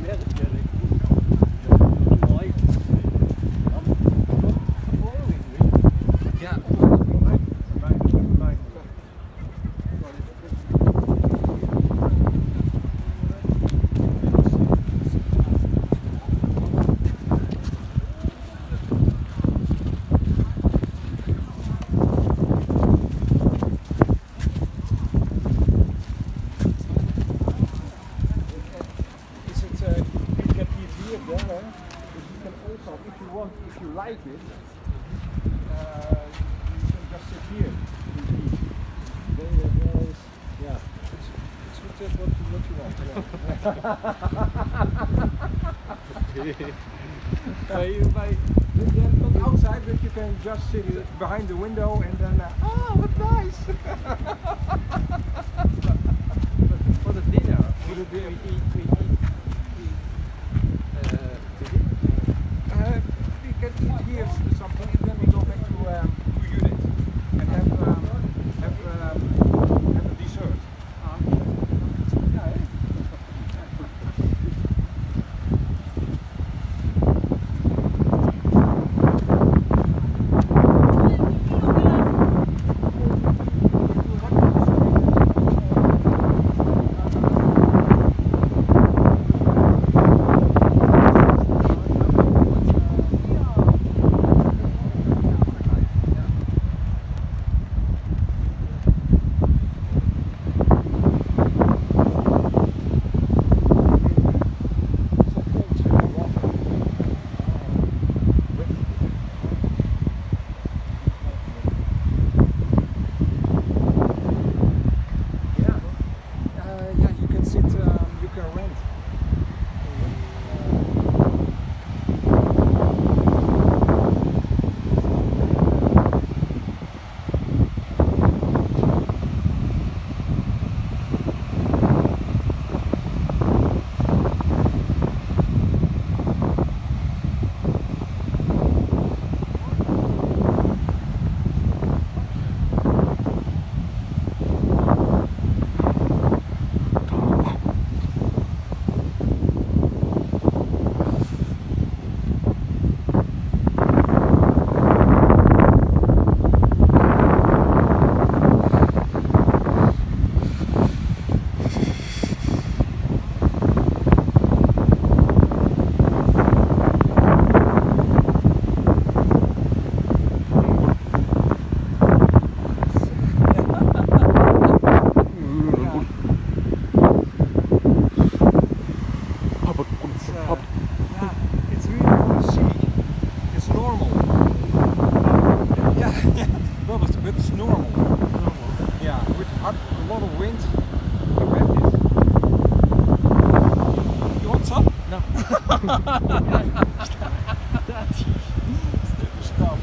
nicht mehr. Want, if you like it, uh, you can just sit here and eat. There, there is, yeah, it's, it's just what you, what you want. Yeah. By, by, not outside, but you can just sit behind the window and then, uh, oh, what nice! can eat here s- something lot of wind. You have this. You want some? No. Stop.